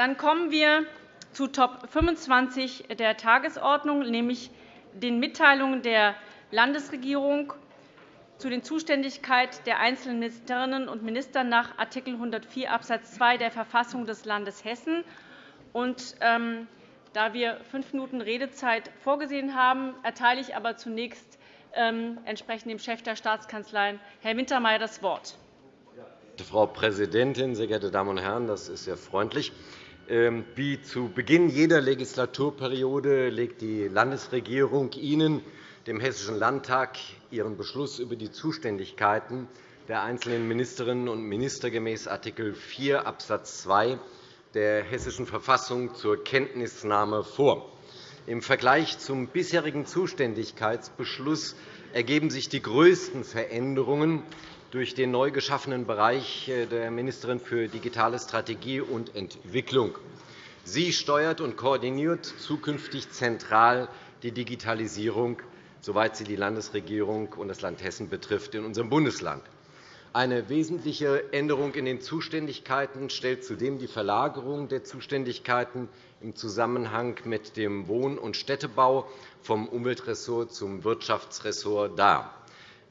Dann kommen wir zu Top 25 der Tagesordnung, nämlich den Mitteilungen der Landesregierung zu den Zuständigkeiten der einzelnen Ministerinnen und Minister nach Art. 104 Abs. 2 der Verfassung des Landes Hessen. Und, ähm, da wir fünf Minuten Redezeit vorgesehen haben, erteile ich aber zunächst ähm, entsprechend dem Chef der Staatskanzlei, Herrn Wintermeyer, das Wort. Frau Präsidentin, sehr geehrte Damen und Herren! Das ist sehr freundlich. Ähm, wie zu Beginn jeder Legislaturperiode legt die Landesregierung Ihnen, dem Hessischen Landtag, ihren Beschluss über die Zuständigkeiten der einzelnen Ministerinnen und Minister gemäß Art. 4 Abs. 2 der Hessischen Verfassung zur Kenntnisnahme vor. Im Vergleich zum bisherigen Zuständigkeitsbeschluss ergeben sich die größten Veränderungen durch den neu geschaffenen Bereich äh, der Ministerin für digitale Strategie und Entwicklung. Sie steuert und koordiniert zukünftig zentral die Digitalisierung, soweit sie die Landesregierung und das Land Hessen betrifft, in unserem Bundesland. Eine wesentliche Änderung in den Zuständigkeiten stellt zudem die Verlagerung der Zuständigkeiten im Zusammenhang mit dem Wohn- und Städtebau vom Umweltressort zum Wirtschaftsressort dar.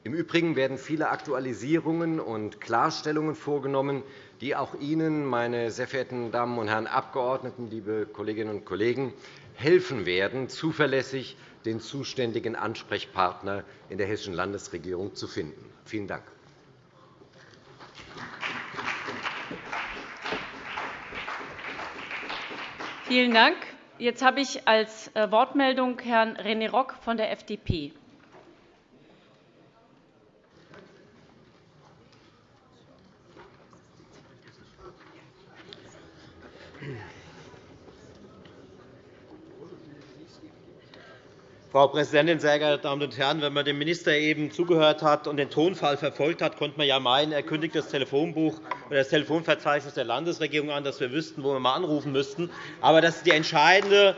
Im Übrigen werden viele Aktualisierungen und Klarstellungen vorgenommen, die auch Ihnen, meine sehr verehrten Damen und Herren Abgeordneten, liebe Kolleginnen und Kollegen, helfen werden, zuverlässig den zuständigen Ansprechpartner in der Hessischen Landesregierung zu finden. Vielen Dank. Vielen Dank. Jetzt habe ich als äh, Wortmeldung Herrn René Rock von der FDP. Frau Präsidentin, sehr geehrte Damen und Herren! Wenn man dem Minister eben zugehört hat und den Tonfall verfolgt hat, konnte man ja meinen, er kündigt das Telefonbuch oder das Telefonverzeichnis der Landesregierung an, dass wir wüssten, wo wir mal anrufen müssten. Aber das ist die entscheidende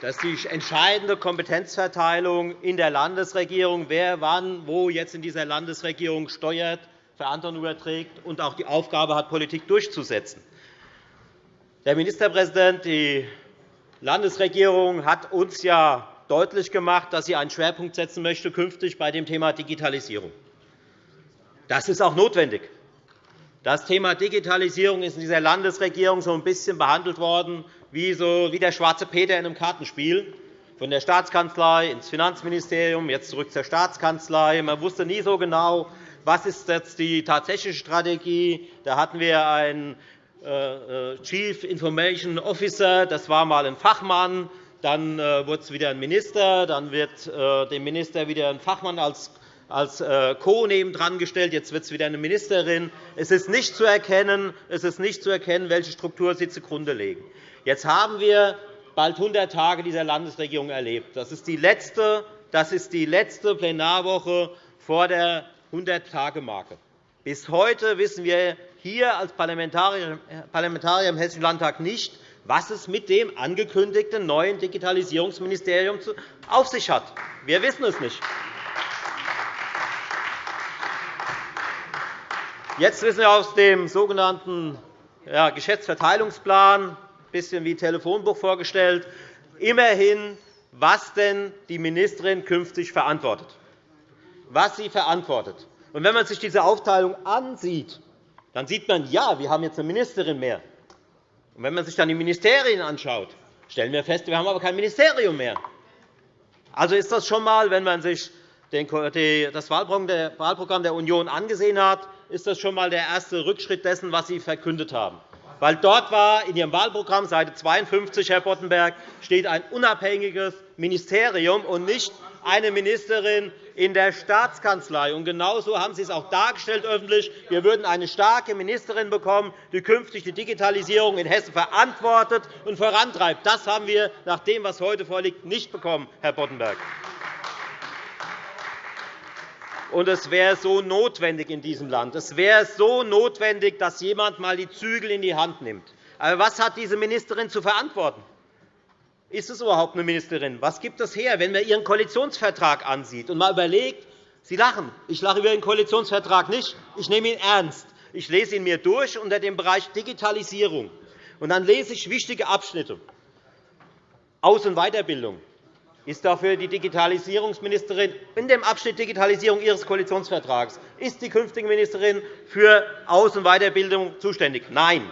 das ist die entscheidende Kompetenzverteilung in der Landesregierung, wer wann wo jetzt in dieser Landesregierung steuert, Verantwortung überträgt und auch die Aufgabe hat, Politik durchzusetzen. Der Ministerpräsident, die Landesregierung hat uns ja deutlich gemacht, dass sie einen Schwerpunkt setzen möchte künftig bei dem Thema Digitalisierung. Das ist auch notwendig. Das Thema Digitalisierung ist in dieser Landesregierung so ein bisschen behandelt worden wie, so, wie der schwarze Peter in einem Kartenspiel, von der Staatskanzlei ins Finanzministerium, jetzt zurück zur Staatskanzlei. Man wusste nie so genau, was ist jetzt die tatsächliche Strategie. Da hatten wir einen Chief Information Officer, das war einmal ein Fachmann, dann äh, wurde es wieder ein Minister, dann wird dem Minister wieder ein Fachmann als als Co nebendran gestellt. Jetzt wird es wieder eine Ministerin. Es ist nicht zu erkennen, es ist nicht zu erkennen welche Struktur Sie zugrunde legen. Jetzt haben wir bald 100 Tage dieser Landesregierung erlebt. Das ist die letzte, das ist die letzte Plenarwoche vor der 100-Tage-Marke. Bis heute wissen wir hier als Parlamentarier im Hessischen Landtag nicht, was es mit dem angekündigten neuen Digitalisierungsministerium auf sich hat. Wir wissen es nicht. Jetzt wissen wir aus dem sogenannten Geschäftsverteilungsplan, ein bisschen wie Telefonbuch vorgestellt, immerhin, was denn die Ministerin künftig verantwortet. Was sie verantwortet. wenn man sich diese Aufteilung ansieht, dann sieht man, ja, wir haben jetzt eine Ministerin mehr. Und wenn man sich dann die Ministerien anschaut, stellen wir fest, wir haben aber kein Ministerium mehr. Also ist das schon einmal, wenn man sich das Wahlprogramm der Union angesehen hat, ist das schon einmal der erste Rückschritt dessen, was Sie verkündet haben. Weil dort war in Ihrem Wahlprogramm, Seite 52, Herr Boddenberg, steht ein unabhängiges Ministerium und nicht eine Ministerin in der Staatskanzlei. Und genauso haben Sie es auch dargestellt öffentlich. Wir würden eine starke Ministerin bekommen, die künftig die Digitalisierung in Hessen verantwortet und vorantreibt. Das haben wir nach dem, was heute vorliegt, nicht bekommen, Herr Boddenberg. Und es wäre so notwendig in diesem Land. Es wäre so notwendig, dass jemand einmal die Zügel in die Hand nimmt. Aber was hat diese Ministerin zu verantworten? Ist es überhaupt eine Ministerin? Was gibt es her, wenn man Ihren Koalitionsvertrag ansieht und mal überlegt, Sie lachen. Ich lache über Ihren Koalitionsvertrag nicht. Ich nehme ihn ernst. Ich lese ihn mir durch unter dem Bereich Digitalisierung. Und dann lese ich wichtige Abschnitte. Aus- und Weiterbildung ist dafür die Digitalisierungsministerin in dem Abschnitt Digitalisierung Ihres Koalitionsvertrags. Ist die künftige Ministerin für Aus- und Weiterbildung zuständig? Nein.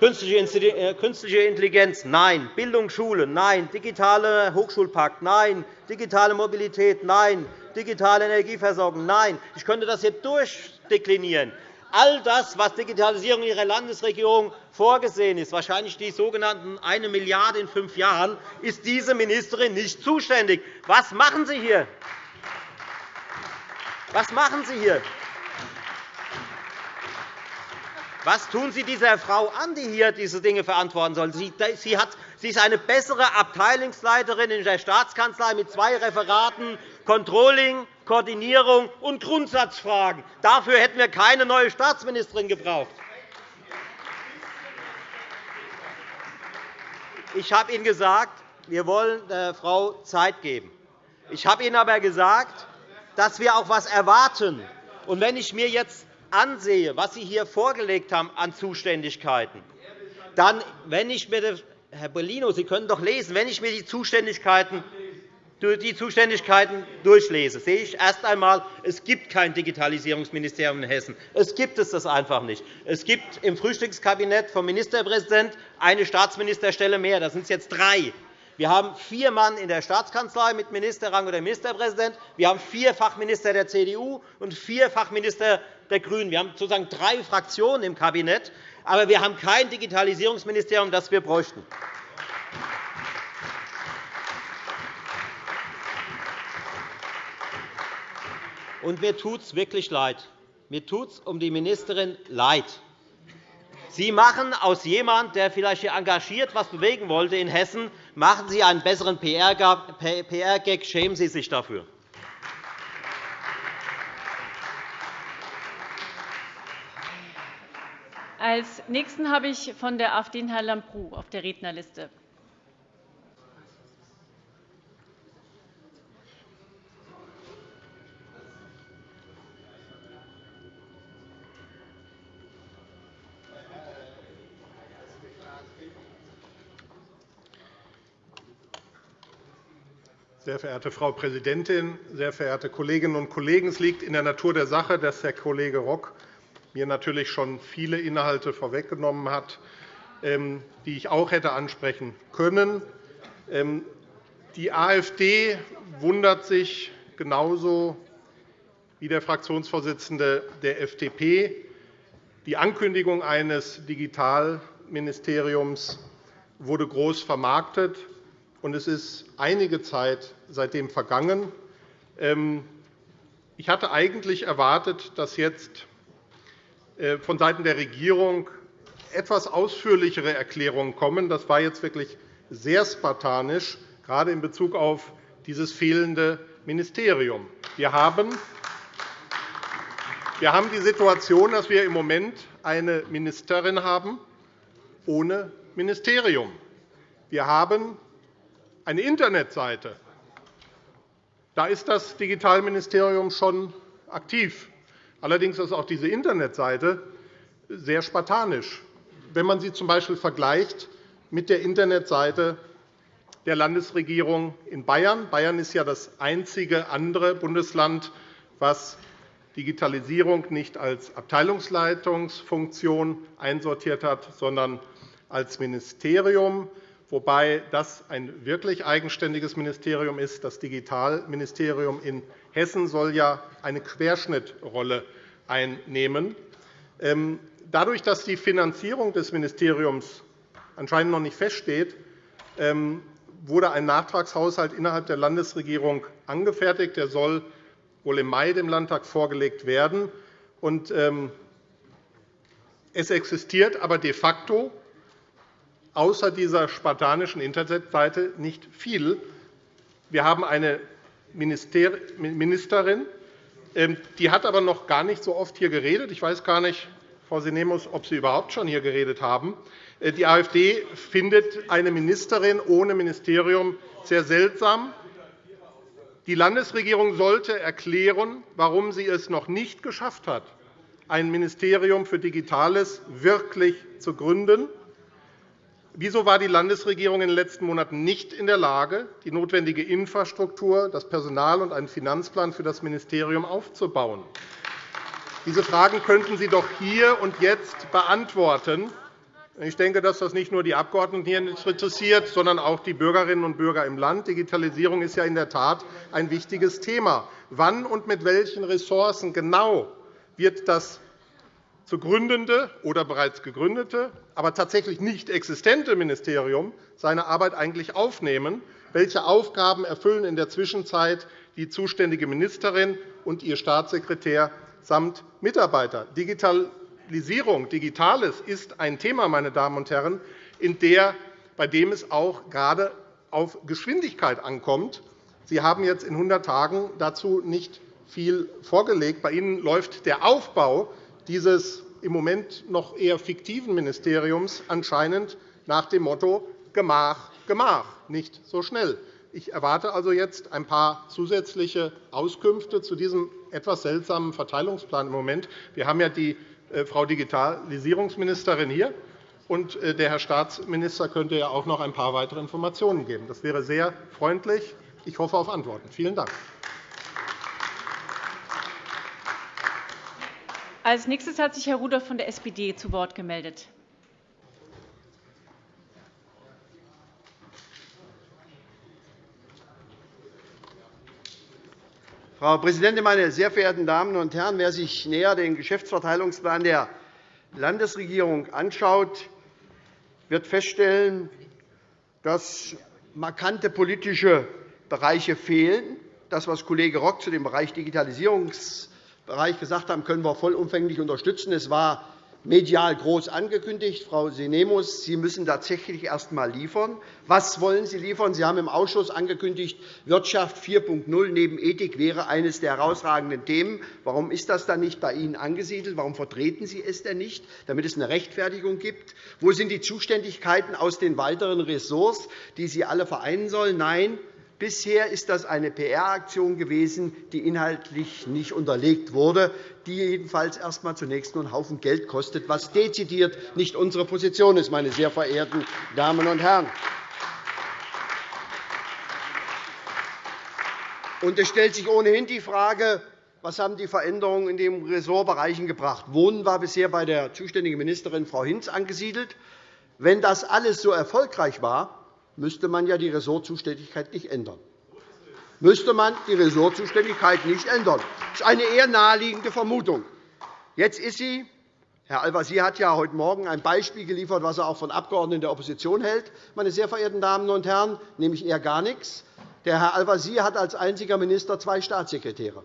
Äh, künstliche Intelligenz? Nein. Bildung, Schule? Nein. Digitale Hochschulpakt? Nein. Digitale Mobilität? Nein. Digitale Energieversorgung? Nein. Ich könnte das hier durchdeklinieren. All das, was Digitalisierung Ihrer Landesregierung vorgesehen ist, wahrscheinlich die sogenannten 1 Milliarde in fünf Jahren, ist diese Ministerin nicht zuständig. Was machen Sie hier? Was machen Sie hier? Was tun Sie dieser Frau an, die hier diese Dinge verantworten soll? Sie, ist eine bessere Abteilungsleiterin in der Staatskanzlei mit zwei Referaten Controlling, Koordinierung und Grundsatzfragen. Dafür hätten wir keine neue Staatsministerin gebraucht. Ich habe Ihnen gesagt, wir wollen der Frau Zeit geben. Ich habe Ihnen aber gesagt, dass wir auch etwas erwarten. Wenn ich mir jetzt ansehe, was Sie hier vorgelegt haben an Zuständigkeiten, dann, wenn ich mir das, Herr Bellino, Sie können doch lesen, wenn ich mir die Zuständigkeiten die Zuständigkeiten durchlese, sehe ich erst einmal, es gibt kein Digitalisierungsministerium in Hessen. Es gibt es das einfach nicht. Es gibt im Frühstückskabinett vom Ministerpräsidenten eine Staatsministerstelle mehr. Das sind jetzt drei. Wir haben vier Mann in der Staatskanzlei mit Ministerrang oder Ministerpräsident. Wir haben vier Fachminister der CDU und vier Fachminister der GRÜNEN. Wir haben sozusagen drei Fraktionen im Kabinett, aber wir haben kein Digitalisierungsministerium, das wir bräuchten. Und mir tut es wirklich leid. Mir tut es um die Ministerin leid. Sie machen aus jemandem, der vielleicht hier engagiert etwas bewegen wollte in Hessen, machen Sie einen besseren PR-Gag. Schämen Sie sich dafür. Als Nächsten habe ich von der AfD Herrn Lambrou auf der Rednerliste. Sehr verehrte Frau Präsidentin, sehr verehrte Kolleginnen und Kollegen! Es liegt in der Natur der Sache, dass Herr Kollege Rock mir natürlich schon viele Inhalte vorweggenommen hat, ähm, die ich auch hätte ansprechen können. Ähm, die AfD wundert sich genauso wie der Fraktionsvorsitzende der FDP. Die Ankündigung eines Digitalministeriums wurde groß vermarktet und es ist einige Zeit seitdem vergangen. Ähm, ich hatte eigentlich erwartet, dass jetzt äh, vonseiten der Regierung etwas ausführlichere Erklärungen kommen. Das war jetzt wirklich sehr spartanisch, gerade in Bezug auf dieses fehlende Ministerium. Wir haben wir haben die Situation, dass wir im Moment eine Ministerin haben ohne Ministerium. Wir haben eine Internetseite. Da ist das Digitalministerium schon aktiv. Allerdings ist auch diese Internetseite sehr spartanisch. Wenn man sie z.B. vergleicht mit der Internetseite der Landesregierung in Bayern. Bayern ist ja das einzige andere Bundesland, das Digitalisierung nicht als Abteilungsleitungsfunktion einsortiert hat, sondern als Ministerium wobei das ein wirklich eigenständiges Ministerium ist. Das Digitalministerium in Hessen soll ja eine Querschnittrolle einnehmen. Ähm, dadurch, dass die Finanzierung des Ministeriums anscheinend noch nicht feststeht, ähm, wurde ein Nachtragshaushalt innerhalb der Landesregierung angefertigt. Der soll wohl im Mai dem Landtag vorgelegt werden. Ähm, es existiert aber de facto außer dieser spartanischen Internetseite nicht viel. Wir haben eine Ministerin, ähm, die hat aber noch gar nicht so oft hier geredet. Ich weiß gar nicht, Frau Sinemus, ob Sie überhaupt schon hier geredet haben. Äh, die AfD findet eine Ministerin ohne Ministerium sehr seltsam. Die Landesregierung sollte erklären, warum sie es noch nicht geschafft hat, ein Ministerium für Digitales wirklich zu gründen. Wieso war die Landesregierung in den letzten Monaten nicht in der Lage, die notwendige Infrastruktur, das Personal und einen Finanzplan für das Ministerium aufzubauen? Diese Fragen könnten Sie doch hier und jetzt beantworten. Ich denke, dass das nicht nur die Abgeordneten hier interessiert, sondern auch die Bürgerinnen und Bürger im Land. Digitalisierung ist ja in der Tat ein wichtiges Thema. Wann und mit welchen Ressourcen genau wird das zu gründende oder bereits gegründete, aber tatsächlich nicht existente Ministerium seine Arbeit eigentlich aufnehmen? Welche Aufgaben erfüllen in der Zwischenzeit die zuständige Ministerin und ihr Staatssekretär samt Mitarbeiter? Digitalisierung, Digitales ist ein Thema, meine Damen und Herren, in der, bei dem es auch gerade auf Geschwindigkeit ankommt. Sie haben jetzt in 100 Tagen dazu nicht viel vorgelegt. Bei Ihnen läuft der Aufbau dieses im Moment noch eher fiktiven Ministeriums anscheinend nach dem Motto Gemach, Gemach, nicht so schnell. Ich erwarte also jetzt ein paar zusätzliche Auskünfte zu diesem etwas seltsamen Verteilungsplan im Moment. Wir haben ja die äh, Frau Digitalisierungsministerin hier, und äh, der Herr Staatsminister könnte ja auch noch ein paar weitere Informationen geben. Das wäre sehr freundlich. Ich hoffe auf Antworten. Vielen Dank. Als nächstes hat sich Herr Rudolph von der SPD zu Wort gemeldet. Frau Präsidentin, meine sehr verehrten Damen und Herren! Wer sich näher den Geschäftsverteilungsplan der Landesregierung anschaut, wird feststellen, dass markante politische Bereiche fehlen. Das, was Kollege Rock zu dem Bereich Digitalisierung Bereich gesagt haben, können wir vollumfänglich unterstützen. Es war medial groß angekündigt. Frau Sinemus, Sie müssen tatsächlich erst einmal liefern. Was wollen Sie liefern? Sie haben im Ausschuss angekündigt, Wirtschaft 4.0 neben Ethik wäre eines der herausragenden Themen. Warum ist das dann nicht bei Ihnen angesiedelt? Warum vertreten Sie es denn nicht, damit es eine Rechtfertigung gibt? Wo sind die Zuständigkeiten aus den weiteren Ressorts, die Sie alle vereinen sollen? Nein, Bisher ist das eine PR-Aktion gewesen, die inhaltlich nicht unterlegt wurde, die jedenfalls erst einmal zunächst nur einen Haufen Geld kostet, was dezidiert nicht unsere Position ist, meine sehr verehrten Damen und Herren. Und es stellt sich ohnehin die Frage, was haben die Veränderungen in den Ressortbereichen gebracht? Wohnen war bisher bei der zuständigen Ministerin Frau Hinz angesiedelt. Wenn das alles so erfolgreich war, müsste man ja die Ressortzuständigkeit nicht ändern. Müsste man die Ressortzuständigkeit nicht ändern. Das ist eine eher naheliegende Vermutung. Jetzt ist sie Herr Al-Wazir hat ja heute Morgen ein Beispiel geliefert, was er auch von Abgeordneten der Opposition hält, meine sehr verehrten Damen und Herren, nämlich eher gar nichts. Der Herr Al-Wazir hat als einziger Minister zwei Staatssekretäre.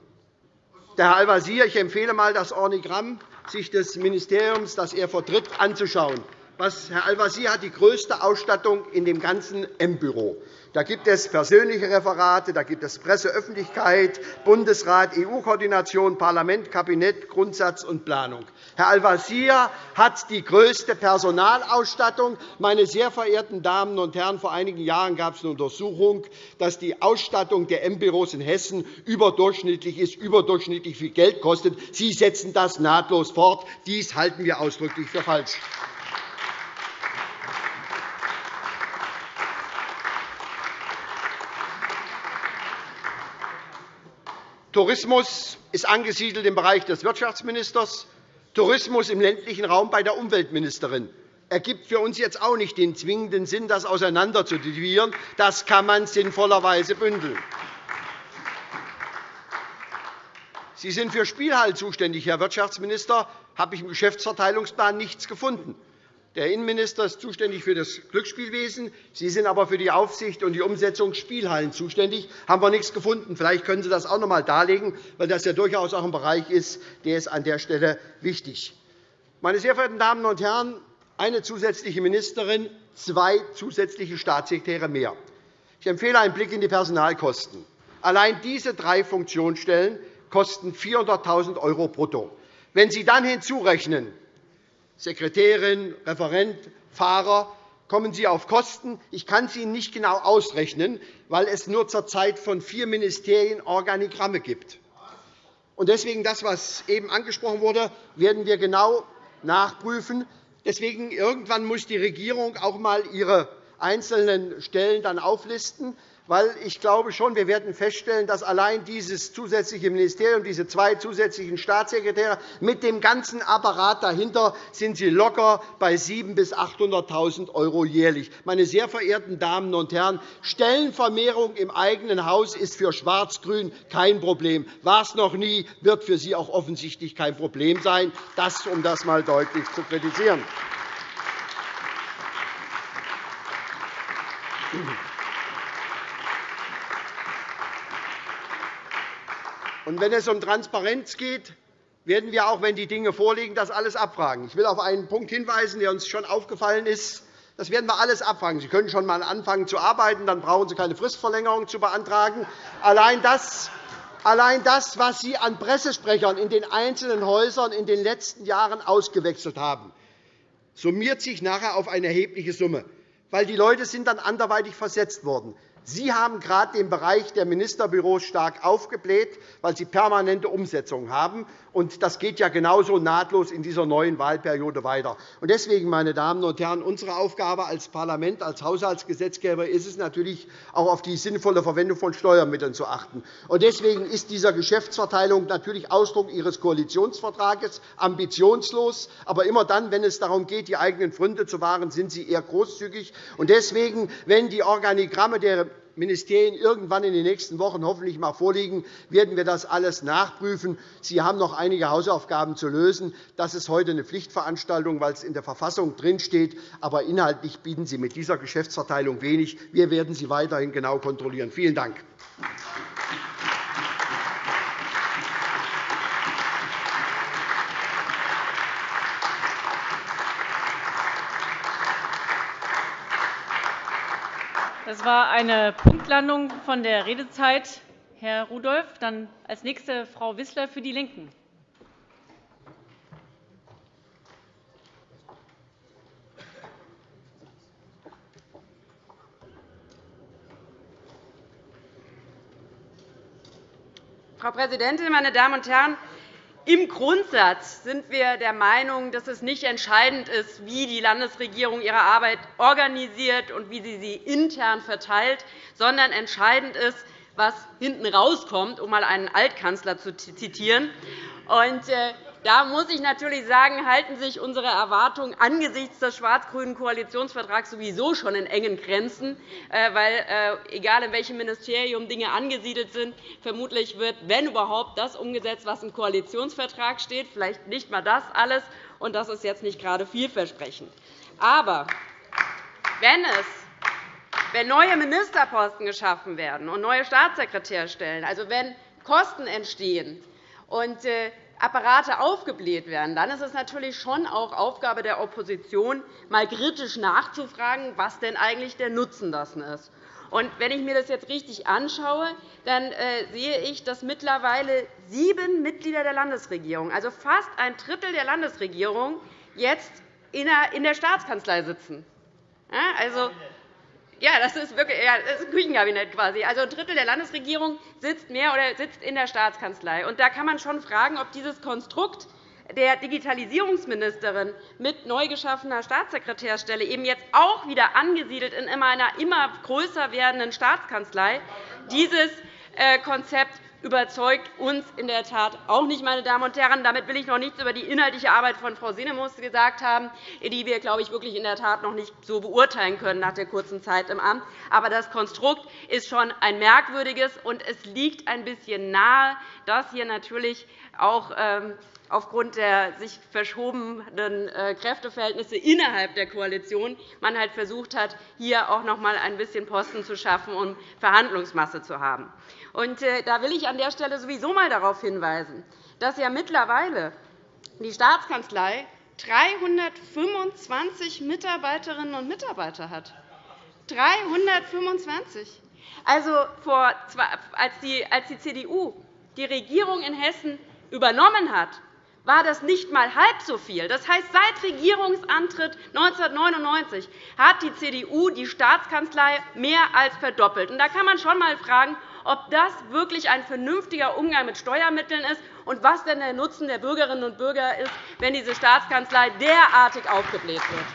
Der Herr Al-Wazir, ich empfehle einmal, das Organigramm sich des Ministeriums, das er vertritt, anzuschauen Herr Al-Wazir hat die größte Ausstattung in dem ganzen M-Büro. Da gibt es persönliche Referate, da gibt es Presseöffentlichkeit, Bundesrat, EU-Koordination, Parlament, Kabinett, Grundsatz und Planung. Herr Al-Wazir hat die größte Personalausstattung. Meine sehr verehrten Damen und Herren, vor einigen Jahren gab es eine Untersuchung, dass die Ausstattung der M-Büros in Hessen überdurchschnittlich ist, überdurchschnittlich viel Geld kostet. Sie setzen das nahtlos fort. Dies halten wir ausdrücklich für falsch. Tourismus ist angesiedelt im Bereich des Wirtschaftsministers, Tourismus im ländlichen Raum bei der Umweltministerin. Ergibt für uns jetzt auch nicht den zwingenden Sinn, das auseinander zu dividieren. Das kann man sinnvollerweise bündeln. Sie sind für Spielhallen zuständig, Herr Wirtschaftsminister. Habe ich im Geschäftsverteilungsplan nichts gefunden. Der Innenminister ist zuständig für das Glücksspielwesen. Sie sind aber für die Aufsicht und die Umsetzung Spielhallen zuständig. Haben wir nichts gefunden. Vielleicht können Sie das auch noch einmal darlegen, weil das ja durchaus auch ein Bereich ist, der ist an der Stelle wichtig. Meine sehr verehrten Damen und Herren, eine zusätzliche Ministerin, zwei zusätzliche Staatssekretäre mehr. Ich empfehle einen Blick in die Personalkosten. Allein diese drei Funktionsstellen kosten 400.000 € brutto. Wenn Sie dann hinzurechnen, Sekretärin, Referent, Fahrer, kommen Sie auf Kosten. Ich kann es Ihnen nicht genau ausrechnen, weil es nur zurzeit von vier Ministerien Organigramme gibt. Deswegen das, was eben angesprochen wurde, werden wir genau nachprüfen. Deswegen irgendwann muss die Regierung auch einmal ihre einzelnen Stellen dann auflisten weil ich glaube schon, wir werden feststellen, dass allein dieses zusätzliche Ministerium, diese zwei zusätzlichen Staatssekretäre mit dem ganzen Apparat dahinter sind sie locker bei 700.000 bis 800.000 € jährlich. Meine sehr verehrten Damen und Herren, Stellenvermehrung im eigenen Haus ist für Schwarz-Grün kein Problem. War es noch nie, wird für Sie auch offensichtlich kein Problem sein. Das, um das einmal deutlich zu kritisieren. Und wenn es um Transparenz geht, werden wir auch, wenn die Dinge vorliegen, das alles abfragen. Ich will auf einen Punkt hinweisen, der uns schon aufgefallen ist. Das werden wir alles abfragen. Sie können schon einmal anfangen zu arbeiten, dann brauchen Sie keine Fristverlängerung zu beantragen. Allein das, allein das, was Sie an Pressesprechern in den einzelnen Häusern in den letzten Jahren ausgewechselt haben, summiert sich nachher auf eine erhebliche Summe, weil die Leute sind dann anderweitig versetzt worden. Sie haben gerade den Bereich der Ministerbüros stark aufgebläht, weil Sie permanente Umsetzung haben. Das geht ja genauso nahtlos in dieser neuen Wahlperiode weiter. Deswegen, meine Damen und Herren, unsere Aufgabe als Parlament, als Haushaltsgesetzgeber ist es natürlich, auch auf die sinnvolle Verwendung von Steuermitteln zu achten. Deswegen ist diese Geschäftsverteilung natürlich Ausdruck Ihres Koalitionsvertrages, ambitionslos. Aber immer dann, wenn es darum geht, die eigenen Pfründe zu wahren, sind Sie eher großzügig. Deswegen, wenn die Organigramme der Ministerien irgendwann in den nächsten Wochen hoffentlich einmal vorliegen, werden wir das alles nachprüfen. Sie haben noch einige Hausaufgaben zu lösen. Das ist heute eine Pflichtveranstaltung, weil es in der Verfassung drinsteht. Aber inhaltlich bieten Sie mit dieser Geschäftsverteilung wenig. Wir werden Sie weiterhin genau kontrollieren. Vielen Dank. Das war eine Punktlandung von der Redezeit. Herr Rudolph, dann als nächste Frau Wissler für die LINKEN. Frau Präsidentin, meine Damen und Herren! Im Grundsatz sind wir der Meinung, dass es nicht entscheidend ist, wie die Landesregierung ihre Arbeit organisiert und wie sie sie intern verteilt, sondern entscheidend ist, was hinten rauskommt, um einmal einen Altkanzler zu zitieren. Äh, da muss ich natürlich sagen, halten sich unsere Erwartungen angesichts des schwarz-grünen Koalitionsvertrags sowieso schon in engen Grenzen, äh, weil, äh, egal in welchem Ministerium Dinge angesiedelt sind, vermutlich wird, wenn überhaupt, das umgesetzt, was im Koalitionsvertrag steht, vielleicht nicht einmal das alles, und das ist jetzt nicht gerade vielversprechend. Aber wenn es wenn neue Ministerposten geschaffen werden und neue Staatssekretärstellen, also wenn Kosten entstehen und äh, Apparate aufgebläht werden, dann ist es natürlich schon auch Aufgabe der Opposition, mal kritisch nachzufragen, was denn eigentlich der Nutzen dessen ist. Und wenn ich mir das jetzt richtig anschaue, dann äh, sehe ich, dass mittlerweile sieben Mitglieder der Landesregierung, also fast ein Drittel der Landesregierung, jetzt in der Staatskanzlei sitzen. Also, ja, das ist wirklich ja, das ist ein Küchenkabinett quasi. Also ein Drittel der Landesregierung sitzt mehr oder sitzt in der Staatskanzlei. Und da kann man schon fragen, ob dieses Konstrukt der Digitalisierungsministerin mit neu geschaffener Staatssekretärstelle eben jetzt auch wieder angesiedelt in einer immer größer werdenden Staatskanzlei dieses äh, Konzept überzeugt uns in der Tat auch nicht. Meine Damen und Herren. Damit will ich noch nichts über die inhaltliche Arbeit von Frau Sinemus gesagt haben, die wir, glaube ich, wirklich in der Tat noch nicht so beurteilen können nach der kurzen Zeit im Amt. Aber das Konstrukt ist schon ein merkwürdiges, und es liegt ein bisschen nahe, dass hier natürlich auch ähm, aufgrund der sich verschobenen äh, Kräfteverhältnisse innerhalb der Koalition man halt versucht hat, hier auch noch einmal ein bisschen Posten zu schaffen, um Verhandlungsmasse zu haben. Äh, da will ich an der Stelle sowieso einmal darauf hinweisen, dass ja mittlerweile die Staatskanzlei 325 Mitarbeiterinnen und Mitarbeiter hat. 325. Also, als die CDU die Regierung in Hessen übernommen hat, war das nicht einmal halb so viel. Das heißt, seit Regierungsantritt 1999 hat die CDU die Staatskanzlei mehr als verdoppelt. Da kann man schon einmal fragen, ob das wirklich ein vernünftiger Umgang mit Steuermitteln ist und was denn der Nutzen der Bürgerinnen und Bürger ist, wenn diese Staatskanzlei derartig aufgebläht wird.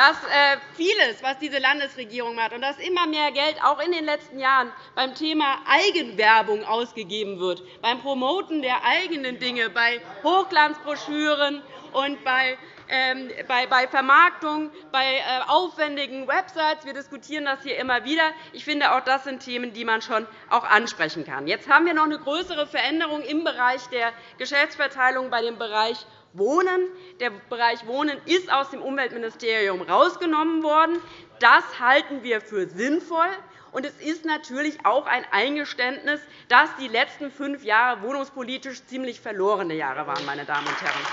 Dass äh, vieles, was diese Landesregierung macht, und dass immer mehr Geld auch in den letzten Jahren beim Thema Eigenwerbung ausgegeben wird, beim Promoten der eigenen Dinge, bei Hochglanzbroschüren und bei ähm, bei Vermarktung, bei äh, aufwendigen Websites. Wir diskutieren das hier immer wieder. Ich finde, auch das sind Themen, die man schon auch ansprechen kann. Jetzt haben wir noch eine größere Veränderung im Bereich der Geschäftsverteilung bei dem Bereich Wohnen. Der Bereich Wohnen ist aus dem Umweltministerium herausgenommen worden. Das halten wir für sinnvoll. Und es ist natürlich auch ein Eingeständnis, dass die letzten fünf Jahre wohnungspolitisch ziemlich verlorene Jahre waren. Meine Damen und Herren.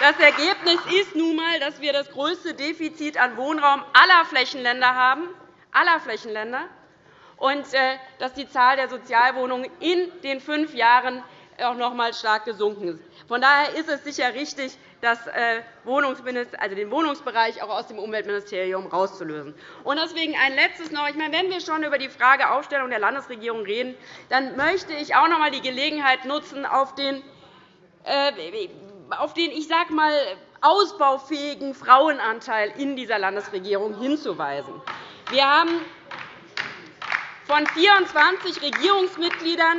Das Ergebnis ist nun einmal, dass wir das größte Defizit an Wohnraum aller Flächenländer haben, aller Flächenländer und äh, dass die Zahl der Sozialwohnungen in den fünf Jahren auch noch einmal stark gesunken ist. Von daher ist es sicher richtig, das äh, also den Wohnungsbereich auch aus dem Umweltministerium herauszulösen. deswegen ein letztes noch. Ich meine, wenn wir schon über die Frage Aufstellung der Landesregierung reden, dann möchte ich auch noch einmal die Gelegenheit nutzen, auf den, äh, auf den ich sage mal, ausbaufähigen Frauenanteil in dieser Landesregierung hinzuweisen. Wir haben von 24 Regierungsmitgliedern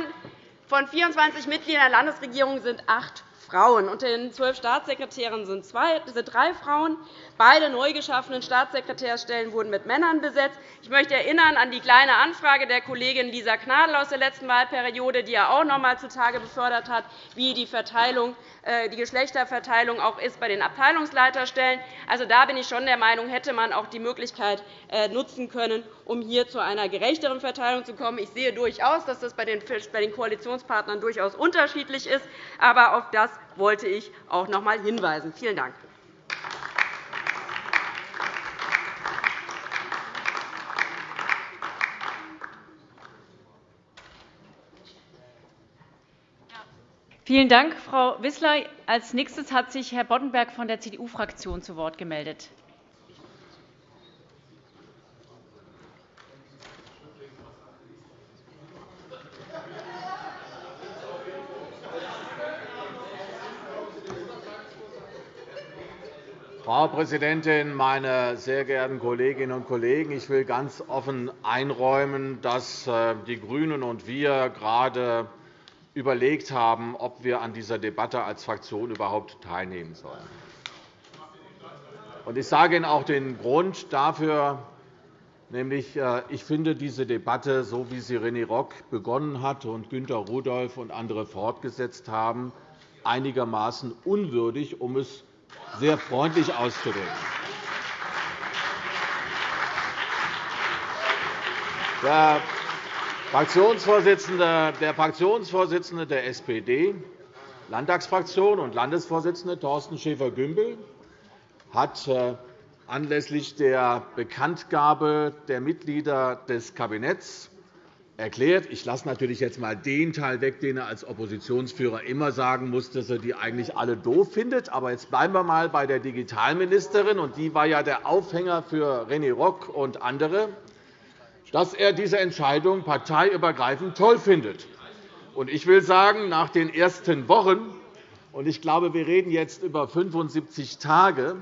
von 24 Mitgliedern der Landesregierung sind acht Frauen. Unter den zwölf Staatssekretären sind drei Frauen. Beide neu geschaffenen Staatssekretärstellen wurden mit Männern besetzt. Ich möchte erinnern an die Kleine Anfrage der Kollegin Lisa Gnadl aus der letzten Wahlperiode, die ja auch noch einmal zutage befördert hat, wie die, Verteilung, äh, die Geschlechterverteilung auch ist bei den Abteilungsleiterstellen. Also, da bin ich schon der Meinung, hätte man auch die Möglichkeit äh, nutzen können, um hier zu einer gerechteren Verteilung zu kommen. Ich sehe durchaus, dass das bei den Koalitionspartnern durchaus unterschiedlich ist. Aber auf das wollte ich auch noch einmal hinweisen. Vielen Dank. Vielen Dank, Frau Wissler. Als nächstes hat sich Herr Boddenberg von der CDU-Fraktion zu Wort gemeldet. Frau Präsidentin, meine sehr geehrten Kolleginnen und Kollegen! Ich will ganz offen einräumen, dass äh, die GRÜNEN und wir gerade überlegt haben, ob wir an dieser Debatte als Fraktion überhaupt teilnehmen sollen. Ich sage Ihnen auch den Grund dafür, nämlich äh, ich finde diese Debatte, so wie sie René Rock begonnen hat und Günter Rudolph und andere fortgesetzt haben, einigermaßen unwürdig, um es sehr freundlich auszudrücken. Der Fraktionsvorsitzende, der Fraktionsvorsitzende der SPD, Landtagsfraktion und Landesvorsitzende Thorsten Schäfer-Gümbel hat äh, anlässlich der Bekanntgabe der Mitglieder des Kabinetts erklärt. Ich lasse natürlich jetzt einmal den Teil weg, den er als Oppositionsführer immer sagen muss, dass er die eigentlich alle doof findet. Aber jetzt bleiben wir einmal bei der Digitalministerin, und die war ja der Aufhänger für René Rock und andere dass er diese Entscheidung parteiübergreifend toll findet. Ich will sagen, nach den ersten Wochen, und ich glaube, wir reden jetzt über 75 Tage,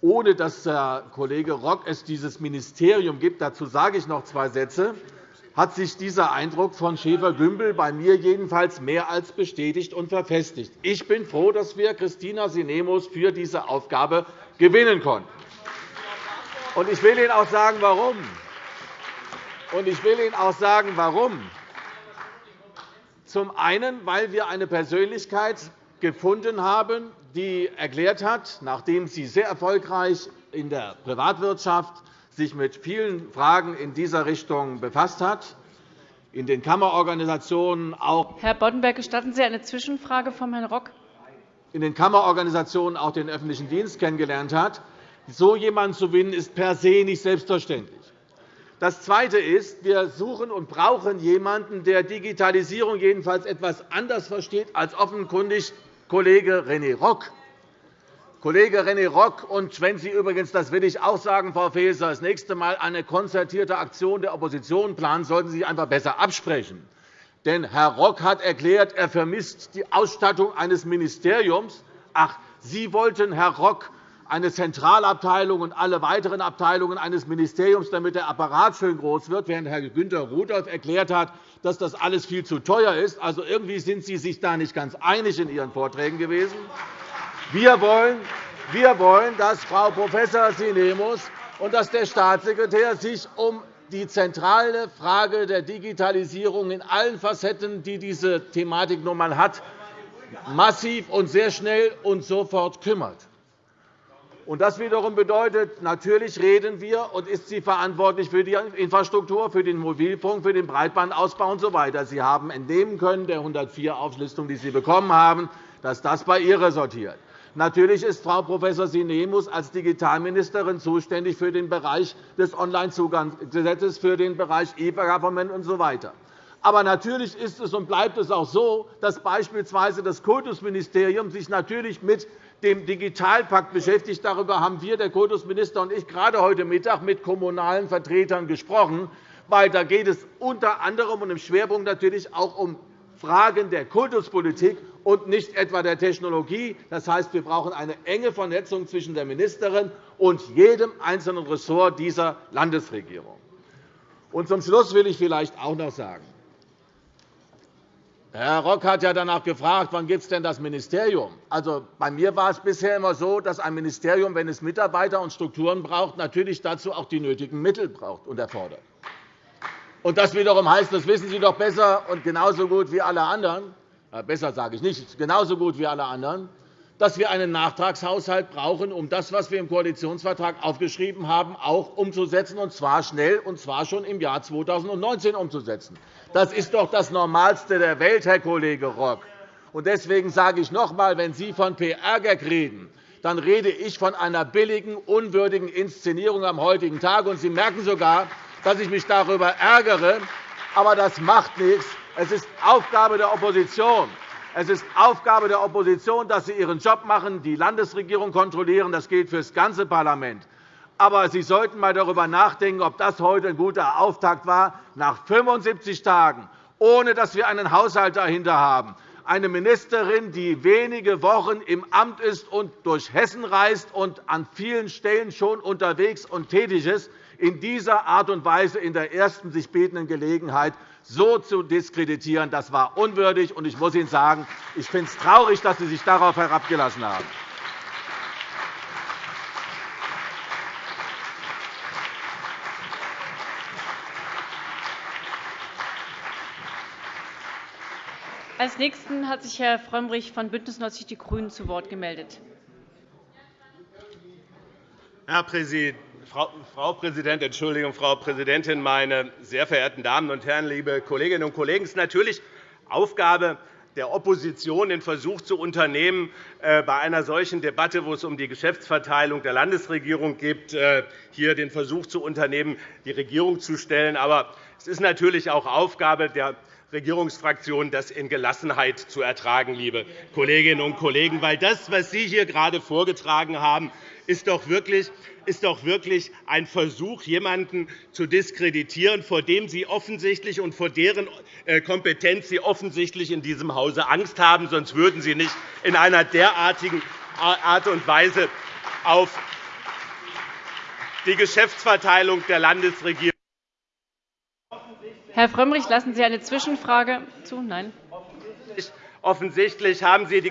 ohne dass der Kollege Rock es dieses Ministerium gibt, dazu sage ich noch zwei Sätze, hat sich dieser Eindruck von Schäfer-Gümbel bei mir jedenfalls mehr als bestätigt und verfestigt. Ich bin froh, dass wir Christina Sinemus für diese Aufgabe gewinnen konnten. Ich will Ihnen auch sagen, warum. Ich will Ihnen auch sagen, warum. Zum einen, weil wir eine Persönlichkeit gefunden haben, die erklärt hat, nachdem sie sehr erfolgreich in der Privatwirtschaft sich mit vielen Fragen in dieser Richtung befasst hat, in den Kammerorganisationen auch. Herr Boddenberg, gestatten Sie eine Zwischenfrage von Herrn Rock? in den Kammerorganisationen auch den öffentlichen Dienst kennengelernt hat. So jemanden zu gewinnen, ist per se nicht selbstverständlich. Das Zweite ist, wir suchen und brauchen jemanden, der Digitalisierung jedenfalls etwas anders versteht als offenkundig Kollege René Rock. Kollege René Rock, und wenn Sie übrigens, das will ich auch sagen, Frau Faeser, das nächste Mal eine konzertierte Aktion der Opposition planen, sollten Sie sich einfach besser absprechen. Denn Herr Rock hat erklärt, er vermisst die Ausstattung eines Ministeriums. Ach, Sie wollten, Herr Rock, eine Zentralabteilung und alle weiteren Abteilungen eines Ministeriums, damit der Apparat schön groß wird, während Herr Günther Rudolph erklärt hat, dass das alles viel zu teuer ist. Also, irgendwie sind Sie sich da nicht ganz einig in Ihren Vorträgen gewesen. Wir wollen, wir wollen dass Frau Prof. Sinemus und dass der Staatssekretär sich um die zentrale Frage der Digitalisierung in allen Facetten, die diese Thematik nun einmal hat, massiv und sehr schnell und sofort kümmert. Das wiederum bedeutet, natürlich reden wir, und ist sie verantwortlich für die Infrastruktur, für den Mobilfunk, für den Breitbandausbau usw. So sie haben entnehmen können der 104-Auflistung, die Sie bekommen haben, dass das bei ihr ressortiert. Natürlich ist Frau Prof. Sinemus als Digitalministerin zuständig für den Bereich des Onlinezugangsgesetzes, für den Bereich E-Government usw. Aber natürlich ist es und bleibt es auch so, dass beispielsweise das Kultusministerium sich natürlich mit dem Digitalpakt beschäftigt. Darüber haben wir, der Kultusminister und ich, gerade heute Mittag mit kommunalen Vertretern gesprochen. Weil da geht es unter anderem und im Schwerpunkt natürlich auch um Fragen der Kultuspolitik und nicht etwa der Technologie. Das heißt, wir brauchen eine enge Vernetzung zwischen der Ministerin und jedem einzelnen Ressort dieser Landesregierung. Und zum Schluss will ich vielleicht auch noch sagen, Herr Rock hat ja danach gefragt, wann gibt es denn das Ministerium? Also, bei mir war es bisher immer so, dass ein Ministerium, wenn es Mitarbeiter und Strukturen braucht, natürlich dazu auch die nötigen Mittel braucht und erfordert. Und das wiederum heißt, das wissen Sie doch besser und genauso gut wie alle anderen, äh, besser sage ich nicht, genauso gut wie alle anderen, dass wir einen Nachtragshaushalt brauchen, um das, was wir im Koalitionsvertrag aufgeschrieben haben, auch umzusetzen, und zwar schnell, und zwar schon im Jahr 2019 umzusetzen. Das ist doch das Normalste der Welt, Herr Kollege Rock. Deswegen sage ich noch einmal, wenn Sie von PR-Gag reden, dann rede ich von einer billigen, unwürdigen Inszenierung am heutigen Tag. Sie merken sogar, dass ich mich darüber ärgere. Aber das macht nichts. Es ist Aufgabe der Opposition. Es ist Aufgabe der Opposition, dass sie ihren Job machen, die Landesregierung kontrollieren. Das gilt für das ganze Parlament. Aber Sie sollten einmal darüber nachdenken, ob das heute ein guter Auftakt war, nach 75 Tagen, ohne dass wir einen Haushalt dahinter haben, eine Ministerin, die wenige Wochen im Amt ist und durch Hessen reist und an vielen Stellen schon unterwegs und tätig ist, in dieser Art und Weise in der ersten sich bietenden Gelegenheit so zu diskreditieren, das war unwürdig. Und ich muss Ihnen sagen, ich finde es traurig, dass Sie sich darauf herabgelassen haben. Als Nächsten hat sich Herr Frömmrich von BÜNDNIS 90 die GRÜNEN zu Wort gemeldet. Herr Präsident, Frau Präsidentin, Entschuldigung, Frau Präsidentin, meine sehr verehrten Damen und Herren, liebe Kolleginnen und Kollegen! Es ist natürlich Aufgabe der Opposition, den Versuch zu unternehmen, äh, bei einer solchen Debatte, wo es um die Geschäftsverteilung der Landesregierung geht, äh, hier den Versuch zu unternehmen, die Regierung zu stellen. Aber es ist natürlich auch Aufgabe der Regierungsfraktionen, das in Gelassenheit zu ertragen, liebe Kolleginnen und Kollegen. Weil das, was Sie hier gerade vorgetragen haben, ist doch wirklich ist doch wirklich ein Versuch, jemanden zu diskreditieren, vor dem Sie offensichtlich und vor deren äh, Kompetenz Sie offensichtlich in diesem Hause Angst haben. Sonst würden Sie nicht in einer derartigen Art und Weise auf die Geschäftsverteilung der Landesregierung Herr Frömmrich, lassen Sie eine Zwischenfrage zu? Nein. Offensichtlich haben Sie die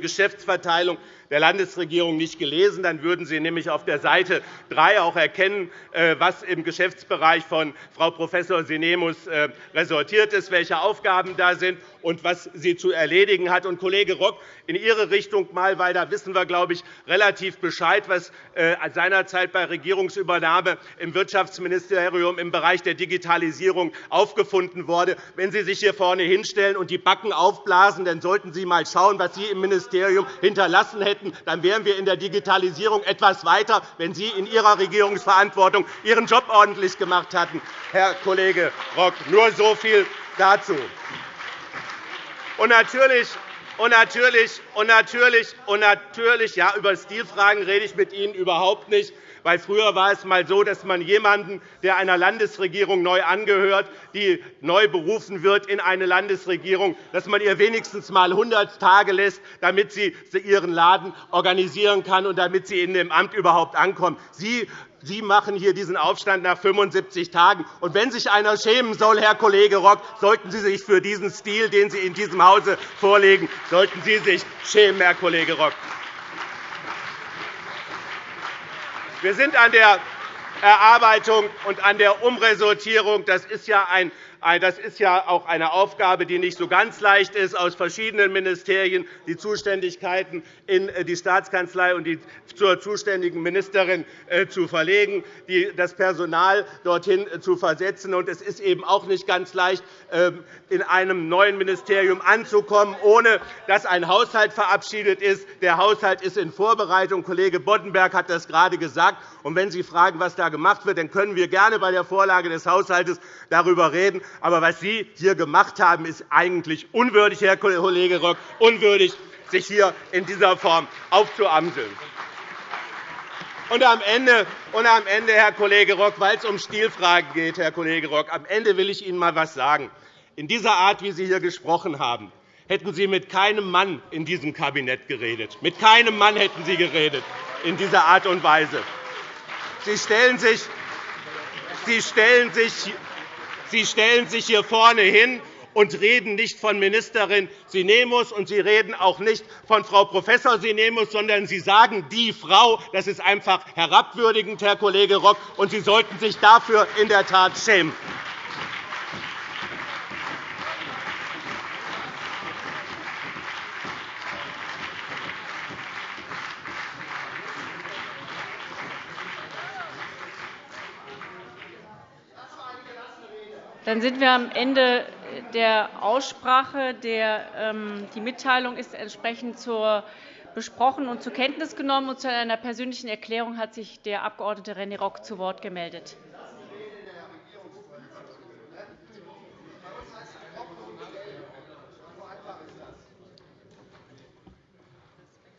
Geschäftsverteilung der Landesregierung nicht gelesen. Dann würden Sie nämlich auf der Seite 3 auch erkennen, äh, was im Geschäftsbereich von Frau Prof. Sinemus äh, resortiert ist, welche Aufgaben da sind und was sie zu erledigen hat. Und, Kollege Rock, in Ihre Richtung mal, weil da wissen wir, glaube ich, relativ Bescheid, was äh, seinerzeit bei Regierungsübernahme im Wirtschaftsministerium im Bereich der Digitalisierung aufgefunden wurde. Wenn Sie sich hier vorne hinstellen und die Backen aufblasen, dann sollten Sie einmal schauen, was Sie im Ministerium hinterlassen hätten. Dann wären wir in der Digitalisierung etwas weiter, wenn Sie in Ihrer Regierungsverantwortung Ihren Job ordentlich gemacht hatten, Herr Kollege Rock. Nur so viel dazu. Und natürlich und natürlich, und natürlich, und natürlich ja, über Stilfragen rede ich mit Ihnen überhaupt nicht. Weil früher war es einmal so, dass man jemanden, der einer Landesregierung neu angehört, die neu berufen wird in eine Landesregierung, dass man ihr wenigstens einmal 100 Tage lässt, damit sie ihren Laden organisieren kann und damit sie in dem Amt überhaupt ankommt. Sie Sie machen hier diesen Aufstand nach 75 Tagen. Und wenn sich einer schämen soll, Herr Kollege Rock, sollten Sie sich für diesen Stil, den Sie in diesem Hause vorlegen, sollten Sie sich schämen, Herr Kollege Rock. Wir sind an der Erarbeitung und an der Umresortierung. Das ist ja ein das ist ja auch eine Aufgabe, die nicht so ganz leicht ist, aus verschiedenen Ministerien die Zuständigkeiten in die Staatskanzlei und die zur zuständigen Ministerin äh, zu verlegen, das Personal dorthin zu versetzen. Es ist eben auch nicht ganz leicht, ähm, in einem neuen Ministerium anzukommen, ohne dass ein Haushalt verabschiedet ist. Der Haushalt ist in Vorbereitung. Kollege Boddenberg hat das gerade gesagt. wenn Sie fragen, was da gemacht wird, dann können wir gerne bei der Vorlage des Haushalts darüber reden. Aber was Sie hier gemacht haben, ist eigentlich unwürdig, Herr Kollege Rock, unwürdig, sich hier in dieser Form aufzuamseln. Und am Ende, und am Ende, Herr Kollege Rock, weil es um Stilfragen geht, Herr Kollege Rock, am Ende will ich Ihnen einmal etwas sagen. In dieser Art, wie Sie hier gesprochen haben, hätten Sie mit keinem Mann in diesem Kabinett geredet. Mit keinem Mann hätten Sie geredet in dieser Art und Weise. Sie stellen sich, Sie stellen sich Sie stellen sich hier vorne hin und reden nicht von Ministerin Sinemus, und Sie reden auch nicht von Frau Prof. Sinemus, sondern Sie sagen die Frau. Das ist einfach herabwürdigend, Herr Kollege Rock, und Sie sollten sich dafür in der Tat schämen. Dann sind wir am Ende der Aussprache. Ähm, die Mitteilung ist entsprechend besprochen und zur Kenntnis genommen. Und zu einer persönlichen Erklärung hat sich der Abg. René Rock zu Wort gemeldet.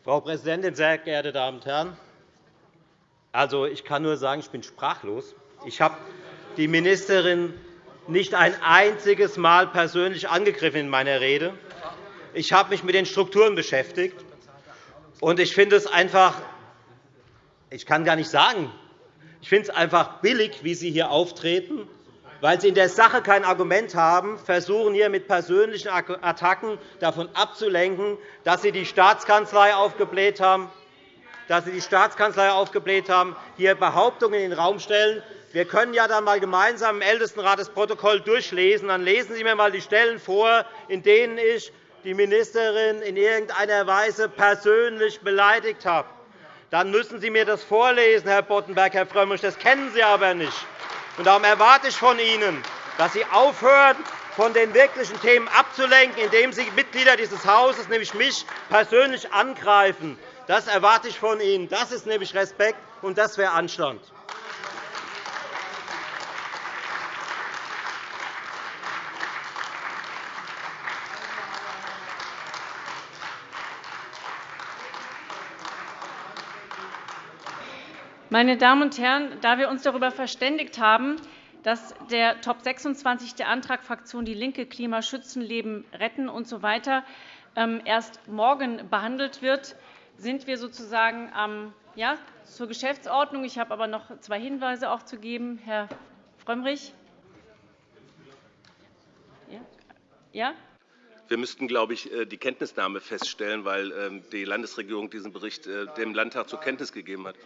Frau Präsidentin, sehr geehrte Damen und Herren! Also, ich kann nur sagen, ich bin sprachlos. Ich habe die Ministerin nicht ein einziges Mal persönlich angegriffen in meiner Rede. Ich habe mich mit den Strukturen beschäftigt. Und ich finde es einfach, ich kann gar nicht sagen, ich finde es einfach billig, wie Sie hier auftreten, weil Sie in der Sache kein Argument haben, versuchen hier mit persönlichen Attacken davon abzulenken, dass Sie die Staatskanzlei aufgebläht haben, dass Sie die Staatskanzlei aufgebläht haben, hier Behauptungen in den Raum stellen, wir können ja dann einmal gemeinsam im Ältestenrat das Protokoll durchlesen. Dann lesen Sie mir einmal die Stellen vor, in denen ich die Ministerin in irgendeiner Weise persönlich beleidigt habe. Dann müssen Sie mir das vorlesen, Herr Boddenberg, Herr Frömmrich. Das kennen Sie aber nicht. Darum erwarte ich von Ihnen, dass Sie aufhören, von den wirklichen Themen abzulenken, indem Sie Mitglieder dieses Hauses, nämlich mich, persönlich angreifen. Das erwarte ich von Ihnen. Das ist nämlich Respekt, und das wäre Anstand. Meine Damen und Herren, da wir uns darüber verständigt haben, dass der Top 26 der Antragfraktion DIE LINKE Klima schützen, Leben retten usw. So ähm, erst morgen behandelt wird, sind wir sozusagen ja, zur Geschäftsordnung. Ich habe aber noch zwei Hinweise auch zu geben. Herr Frömmrich. Ja? Wir müssten, glaube ich, äh, die Kenntnisnahme feststellen, weil ähm, die Landesregierung diesen Bericht äh, dem Landtag zur Kenntnis gegeben hat.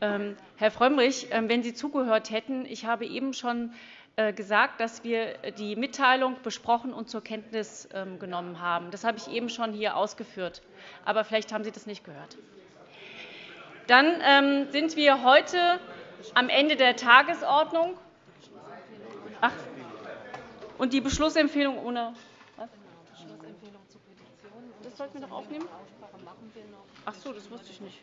Ähm, Herr Frömmrich, ähm, wenn Sie zugehört hätten, ich habe eben schon äh, gesagt, dass wir die Mitteilung besprochen und zur Kenntnis genommen haben. Das habe ich eben schon hier ausgeführt. Aber vielleicht haben Sie das nicht gehört. Dann sind wir heute am Ende der Tagesordnung. Ach, und die Beschlussempfehlung ohne was? Das sollten wir noch aufnehmen? Ach so, das wusste ich nicht.